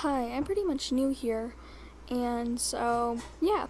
Hi, I'm pretty much new here, and so, yeah,